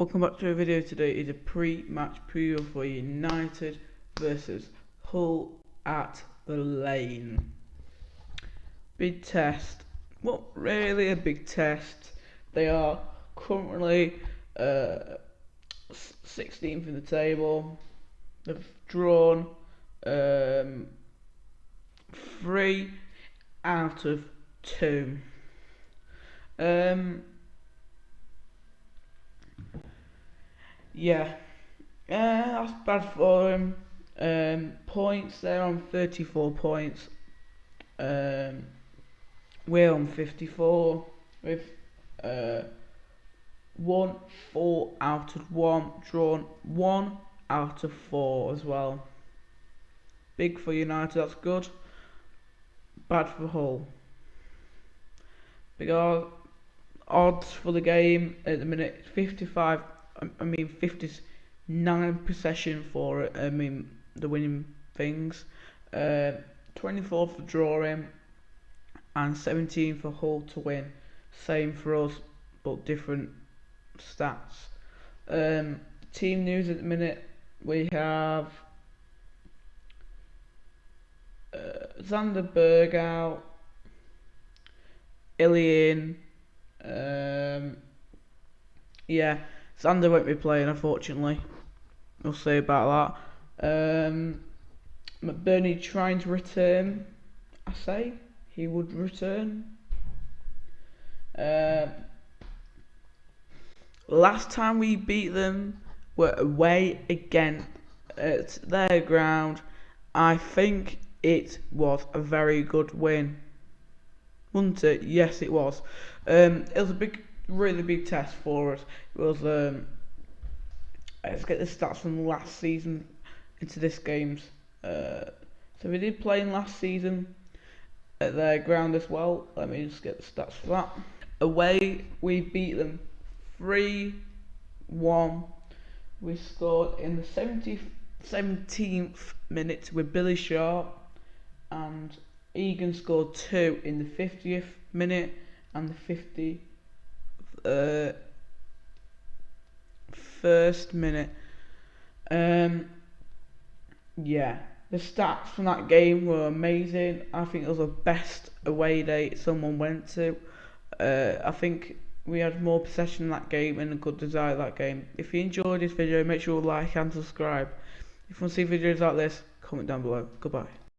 Welcome back to a video today. is a pre-match preview for United versus Hull at the Lane. Big test. What really a big test. They are currently uh, 16th in the table. They've drawn um, three out of two. Um, yeah, uh, that's bad for him. Um, points, they're on 34 points. Um, we're on 54 with uh, one, four out of one, drawn one out of four as well. Big for United, that's good. Bad for Hull. Because odds for the game at the minute 55 I mean 59 possession for I mean the winning things. Uh, 24 for drawing and 17 for Hull to win. Same for us but different stats. Um, team news at the minute we have uh, Sander Berge out Ilian um, yeah, Sander won't be playing, unfortunately. We'll see about that. Um, McBurnie trying to return. I say he would return. Uh, last time we beat them were away again at their ground. I think it was a very good win wasn't it? Yes, it was. Um, it was a big, really big test for us. It was. Um, let's get the stats from last season into this game's. Uh, so we did play in last season at their ground as well. Let me just get the stats for that. Away, we beat them 3 1. We scored in the 70, 17th minute with Billy Sharp and Egan scored two in the 50th minute and the 50 uh, first minute. Um, yeah, the stats from that game were amazing. I think it was the best away day someone went to. Uh, I think we had more possession in that game and a good desire that game. If you enjoyed this video, make sure to like and subscribe. If you want to see videos like this, comment down below. Goodbye.